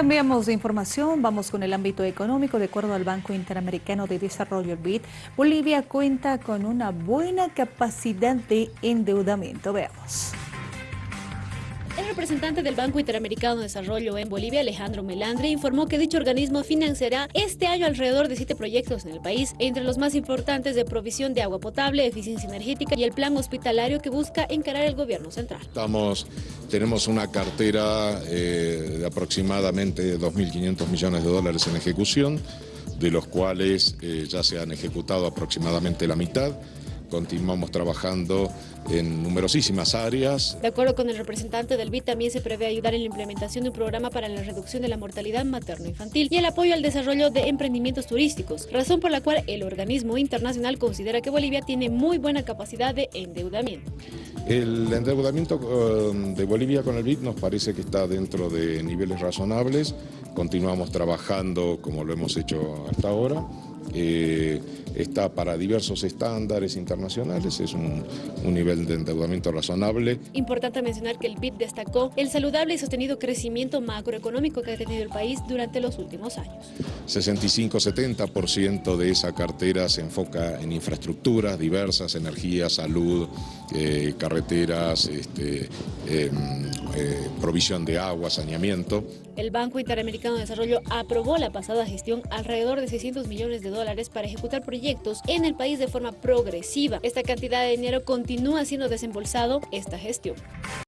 Cambiamos de información, vamos con el ámbito económico. De acuerdo al Banco Interamericano de Desarrollo, BID, Bolivia cuenta con una buena capacidad de endeudamiento. Veamos. Representante del Banco Interamericano de Desarrollo en Bolivia, Alejandro Melandri, informó que dicho organismo financiará este año alrededor de siete proyectos en el país, entre los más importantes de provisión de agua potable, eficiencia energética y el plan hospitalario que busca encarar el gobierno central. Estamos, tenemos una cartera eh, de aproximadamente 2.500 millones de dólares en ejecución, de los cuales eh, ya se han ejecutado aproximadamente la mitad continuamos trabajando en numerosísimas áreas. De acuerdo con el representante del BID, también se prevé ayudar en la implementación de un programa para la reducción de la mortalidad materno-infantil y el apoyo al desarrollo de emprendimientos turísticos, razón por la cual el organismo internacional considera que Bolivia tiene muy buena capacidad de endeudamiento. El endeudamiento eh, de Bolivia con el BID nos parece que está dentro de niveles razonables, continuamos trabajando como lo hemos hecho hasta ahora. Eh, está para diversos estándares internacionales, es un, nivel de endeudamiento razonable. Importante mencionar que el BID destacó el saludable y sostenido crecimiento macroeconómico que ha tenido el país durante los últimos años. 65-70% de esa cartera se enfoca en infraestructuras diversas, energía, salud, eh, carreteras, este, em, eh, provisión de agua, saneamiento. El Banco Interamericano de Desarrollo aprobó la pasada gestión alrededor de 600 millones de dólares para ejecutar proyectos en el país de forma progresiva. Esta cantidad de dinero continúa siendo desembolsado esta gestión.